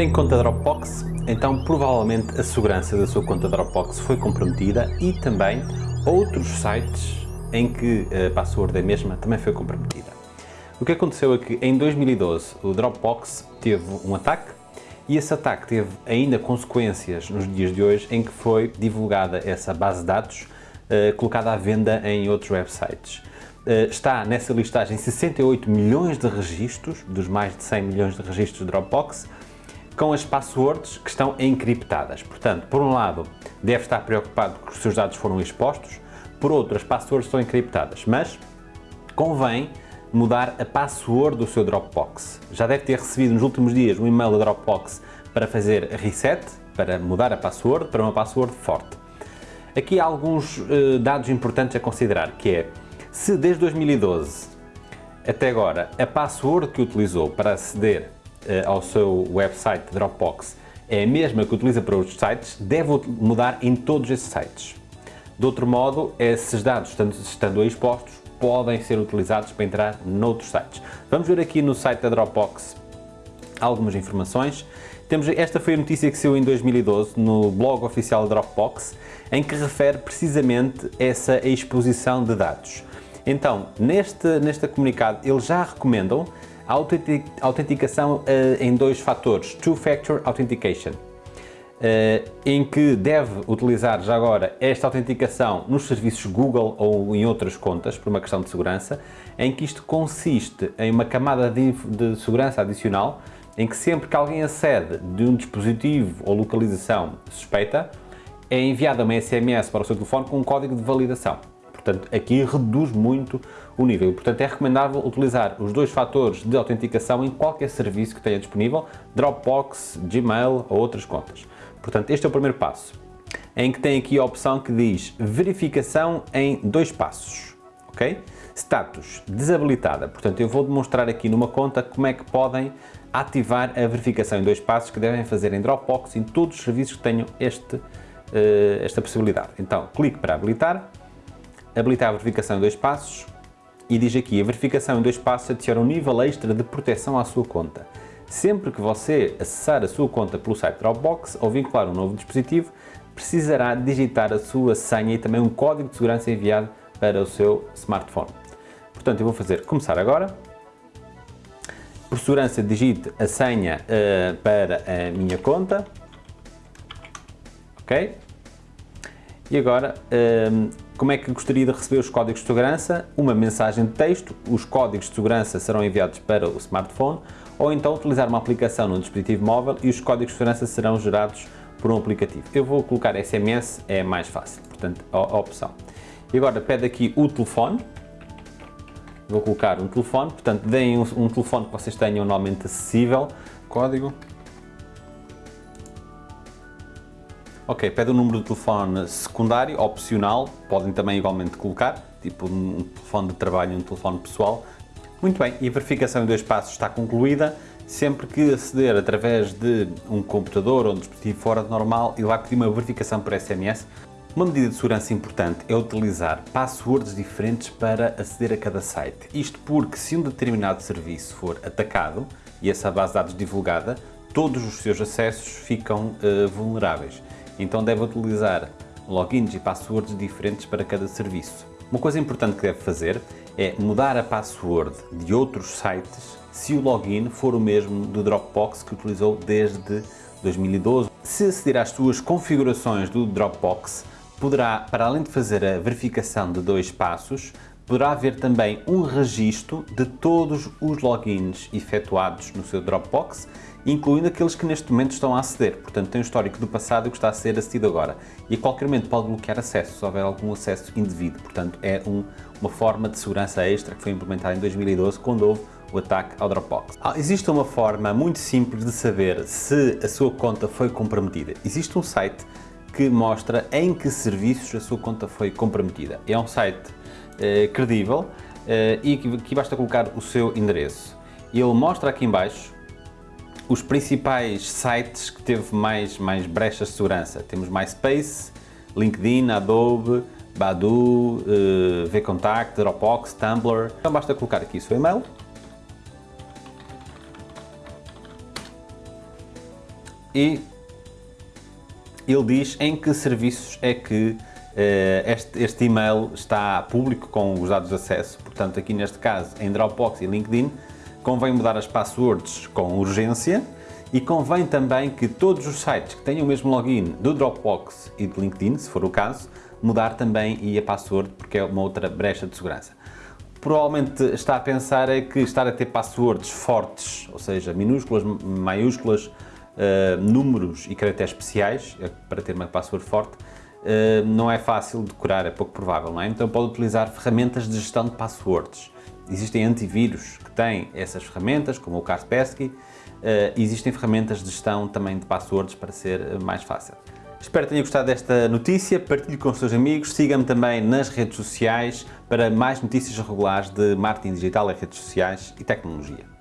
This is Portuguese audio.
Tem conta Dropbox? Então provavelmente a segurança da sua conta Dropbox foi comprometida e também outros sites em que a password é a mesma também foi comprometida. O que aconteceu é que em 2012 o Dropbox teve um ataque e esse ataque teve ainda consequências nos dias de hoje em que foi divulgada essa base de dados uh, colocada à venda em outros websites. Uh, está nessa listagem 68 milhões de registros, dos mais de 100 milhões de registros de Dropbox, com as passwords que estão encriptadas. Portanto, por um lado, deve estar preocupado que os seus dados foram expostos, por outro, as passwords estão encriptadas, mas convém mudar a password do seu Dropbox. Já deve ter recebido nos últimos dias um e-mail da Dropbox para fazer reset, para mudar a password para uma password forte. Aqui há alguns uh, dados importantes a considerar, que é, se desde 2012 até agora a password que utilizou para aceder ao seu website Dropbox é a mesma que utiliza para outros sites, deve mudar em todos esses sites. De outro modo, esses dados, estando, estando expostos, podem ser utilizados para entrar noutros sites. Vamos ver aqui no site da Dropbox algumas informações. Temos, esta foi a notícia que saiu em 2012 no blog oficial Dropbox, em que refere precisamente essa exposição de dados. Então, neste, neste comunicado, eles já recomendam a autenticação uh, em dois fatores, Two-Factor Authentication, uh, em que deve utilizar já agora esta autenticação nos serviços Google ou em outras contas, por uma questão de segurança, em que isto consiste em uma camada de, de segurança adicional, em que sempre que alguém acede de um dispositivo ou localização suspeita, é enviada uma SMS para o seu telefone com um código de validação. Portanto, aqui reduz muito o nível. Portanto, é recomendável utilizar os dois fatores de autenticação em qualquer serviço que tenha disponível, Dropbox, Gmail ou outras contas. Portanto, este é o primeiro passo, em que tem aqui a opção que diz verificação em dois passos, ok? Status desabilitada, portanto eu vou demonstrar aqui numa conta como é que podem ativar a verificação em dois passos que devem fazer em Dropbox em todos os serviços que tenham este, uh, esta possibilidade. Então, clique para habilitar, habilitar a verificação em dois passos e diz aqui, a verificação em dois passos adiciona um nível extra de proteção à sua conta. Sempre que você acessar a sua conta pelo site Dropbox ou vincular um novo dispositivo, precisará digitar a sua senha e também um código de segurança enviado para o seu smartphone. Portanto, eu vou fazer começar agora. Por segurança, digite a senha uh, para a minha conta. Ok? E agora, um, como é que gostaria de receber os códigos de segurança? Uma mensagem de texto, os códigos de segurança serão enviados para o smartphone ou então utilizar uma aplicação no dispositivo móvel e os códigos de segurança serão gerados por um aplicativo. Eu vou colocar SMS, é mais fácil, portanto, a, opção. E agora pede aqui o telefone, vou colocar um telefone, portanto, deem um telefone que vocês tenham normalmente acessível, código Ok, pede o número de telefone secundário, opcional, podem também igualmente colocar, tipo um telefone de trabalho e um telefone pessoal. Muito bem, e a verificação em dois passos está concluída. Sempre que aceder através de um computador ou um dispositivo fora de normal, ele vai pedir uma verificação por SMS. Uma medida de segurança importante é utilizar passwords diferentes para aceder a cada site. Isto porque se um determinado serviço for atacado e essa base de dados divulgada, todos os seus acessos ficam uh, vulneráveis então deve utilizar logins e passwords diferentes para cada serviço. Uma coisa importante que deve fazer é mudar a password de outros sites se o login for o mesmo do Dropbox que utilizou desde 2012. Se aceder às suas configurações do Dropbox, poderá, para além de fazer a verificação de dois passos, poderá haver também um registro de todos os logins efetuados no seu Dropbox incluindo aqueles que neste momento estão a aceder. Portanto, tem o histórico do passado e que está a ser acedido agora. E a qualquer momento pode bloquear acesso, se houver algum acesso indevido. Portanto, é um, uma forma de segurança extra que foi implementada em 2012, quando houve o ataque ao Dropbox. Ah, existe uma forma muito simples de saber se a sua conta foi comprometida. Existe um site que mostra em que serviços a sua conta foi comprometida. É um site eh, credível eh, e aqui basta colocar o seu endereço. Ele mostra aqui embaixo os principais sites que teve mais, mais brechas de segurança. Temos MySpace, LinkedIn, Adobe, Badu, uh, VKontakte, Dropbox, Tumblr. Então basta colocar aqui o seu e-mail. e ele diz em que serviços é que uh, este, este e-mail está público com os dados de acesso. Portanto, aqui neste caso, em Dropbox e LinkedIn, convém mudar as passwords com urgência e convém também que todos os sites que tenham o mesmo login do Dropbox e do LinkedIn, se for o caso, mudar também e a password, porque é uma outra brecha de segurança. Provavelmente está a pensar é que estar a ter passwords fortes, ou seja, minúsculas, maiúsculas, uh, números e caracteres especiais, é para ter uma password forte, uh, não é fácil decorar, é pouco provável, não é? Então pode utilizar ferramentas de gestão de passwords. Existem antivírus que têm essas ferramentas, como o Kaspersky, uh, existem ferramentas de gestão também de passwords para ser mais fácil. Espero que tenha gostado desta notícia, partilhe com os seus amigos, siga-me também nas redes sociais para mais notícias regulares de marketing digital redes sociais e tecnologia.